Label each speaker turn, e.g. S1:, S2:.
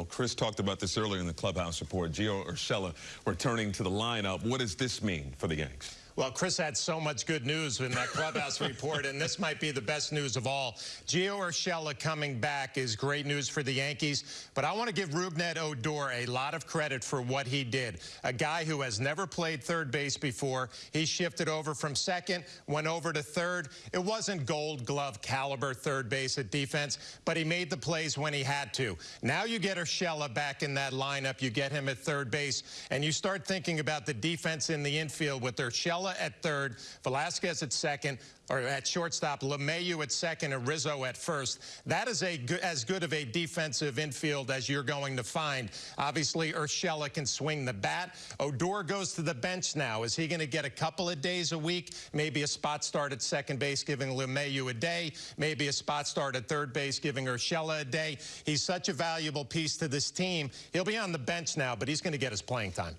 S1: Well, Chris talked about this earlier in the clubhouse report. Gio Urshela returning to the lineup. What does this mean for the Yanks?
S2: Well, Chris had so much good news in that clubhouse report, and this might be the best news of all. Gio Urshela coming back is great news for the Yankees, but I want to give Rougned Odor a lot of credit for what he did. A guy who has never played third base before. He shifted over from second, went over to third. It wasn't gold glove caliber third base at defense, but he made the plays when he had to. Now you get Urshela back in that lineup. You get him at third base, and you start thinking about the defense in the infield with Urshela at third, Velazquez at second, or at shortstop, LeMahieu at second, and Rizzo at first. That is a good, as good of a defensive infield as you're going to find. Obviously, Urshela can swing the bat. Odor goes to the bench now. Is he going to get a couple of days a week? Maybe a spot start at second base, giving LeMahieu a day. Maybe a spot start at third base, giving Urshela a day. He's such a valuable piece to this team. He'll be on the bench now, but he's going to get his playing time.